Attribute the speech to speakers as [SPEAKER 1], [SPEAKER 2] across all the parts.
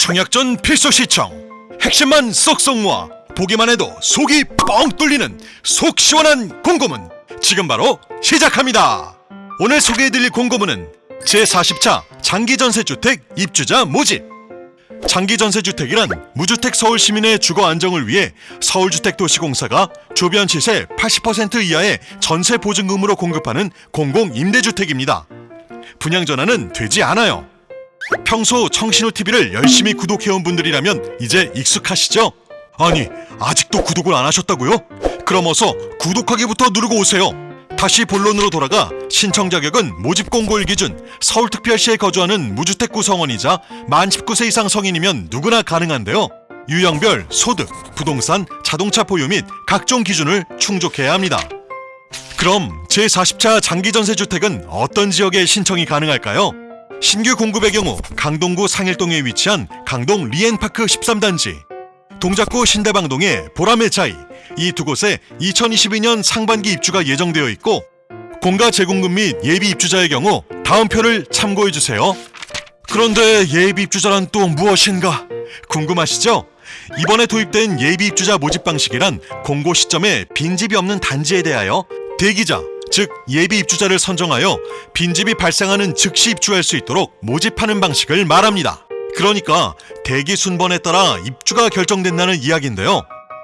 [SPEAKER 1] 청약전 필수 시청 핵심만 쏙쏙 모아 보기만 해도 속이 뻥 뚫리는 속 시원한 공고문 지금 바로 시작합니다. 오늘 소개해드릴 공고문은 제40차 장기전세주택 입주자 모집 장기전세주택이란 무주택 서울 시민의 주거 안정을 위해 서울주택도시공사가 주변 시세 80% 이하의 전세 보증금으로 공급하는 공공임대주택입니다. 분양 전환은 되지 않아요. 평소 청신호 TV를 열심히 구독해온 분들이라면 이제 익숙하시죠? 아니 아직도 구독을 안 하셨다고요? 그럼 어서 구독하기부터 누르고 오세요. 다시 본론으로 돌아가 신청 자격은 모집 공고일 기준 서울특별시에 거주하는 무주택 구성원이자 만 19세 이상 성인이면 누구나 가능한데요. 유형별, 소득, 부동산, 자동차 보유 및 각종 기준을 충족해야 합니다. 그럼 제40차 장기전세주택은 어떤 지역에 신청이 가능할까요? 신규 공급의 경우 강동구 상일동에 위치한 강동 리엔파크 13단지 동작구 신대방동의 보람의 차이 이 두 곳에 2022년 상반기 입주가 예정되어 있고 공가 재공급 및 예비 입주자의 경우 다음 표를 참고해 주세요. 그런데 예비 입주자란 또 무엇인가 궁금하시죠? 이번에 도입된 예비 입주자 모집 방식이란 공고 시점에 빈집이 없는 단지에 대하여 대기자 즉 예비 입주자를 선정하여 빈집이 발생하는 즉시 입주할 수 있도록 모집하는 방식을 말합니다. 그러니까 대기 순번에 따라 입주가 결정된다는 이야기인데요.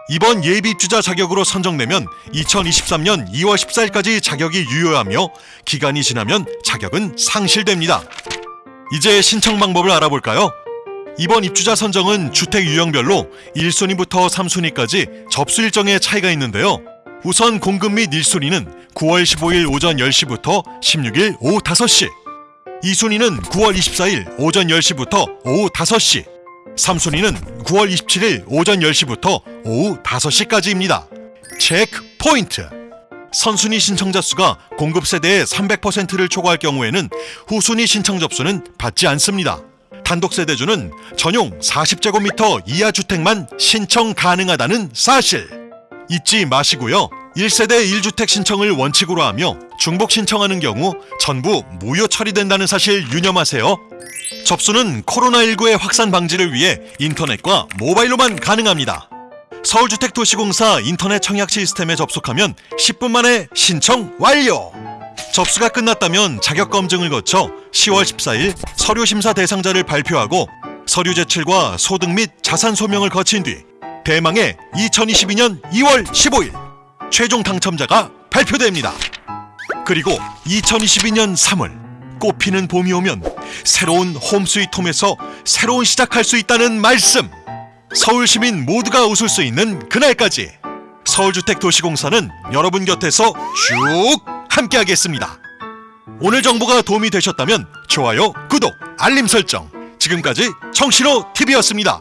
[SPEAKER 1] 이번 예비 입주자 자격으로 선정되면 2023년 2월 14일까지 자격이 유효하며 기간이 지나면 자격은 상실됩니다. 이제 신청 방법을 알아볼까요? 이번 입주자 선정은 주택 유형별로 1순위부터 3순위까지 접수 일정에 차이가 있는데요. 우선 공급 및 1순위는 9월 15일 오전 10시부터 16일 오후 5시 2순위는 9월 24일 오전 10시부터 오후 5시 3순위는 9월 27일 오전 10시부터 오후 5시까지입니다. 체크 포인트 선순위 신청자 수가 공급 세대의 300%를 초과할 경우에는 후순위 신청 접수는 받지 않습니다. 단독 세대주는 전용 40제곱미터 이하 주택만 신청 가능하다는 사실 잊지 마시고요. 1세대 1주택 신청을 원칙으로 하며 중복 신청하는 경우 전부 무효 처리된다는 사실 유념하세요. 접수는 코로나19의 확산 방지를 위해 인터넷과 모바일로만 가능합니다. 서울주택도시공사 인터넷 청약 시스템에 접속하면 10분 만에 신청 완료! 접수가 끝났다면 자격 검증을 거쳐 10월 14일 서류 심사 대상자를 발표하고 서류 제출과 소득 및 자산 소명을 거친 뒤 대망의 2022년 2월 15일 최종 당첨자가 발표됩니다. 그리고 2022년 3월 꽃피는 봄이 오면 새로운 홈스위트홈에서 새로운 시작할 수 있다는 말씀. 서울 시민 모두가 웃을 수 있는 그날까지 서울주택도시공사는 여러분 곁에서 쭉 함께하겠습니다. 오늘 정보가 도움이 되셨다면 좋아요, 구독, 알림 설정. 지금까지 청신호 TV였습니다.